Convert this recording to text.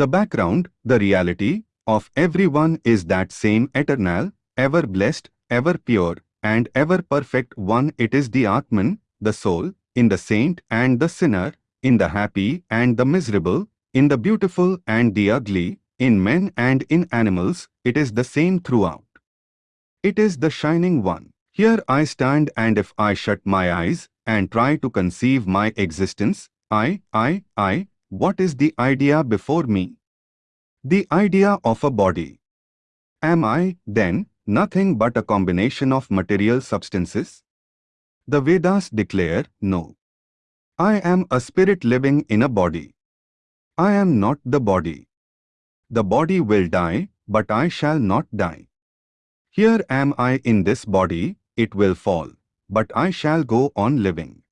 The background, the reality, of everyone is that same eternal, ever blessed, ever pure, and ever perfect one. It is the Atman, the soul, in the saint and the sinner, in the happy and the miserable, in the beautiful and the ugly, in men and in animals, it is the same throughout. It is the shining one. Here I stand and if I shut my eyes and try to conceive my existence, I, I, I, what is the idea before me? The idea of a body. Am I, then, nothing but a combination of material substances? The Vedas declare, no. I am a spirit living in a body. I am not the body. The body will die, but I shall not die. Here am I in this body, it will fall, but I shall go on living.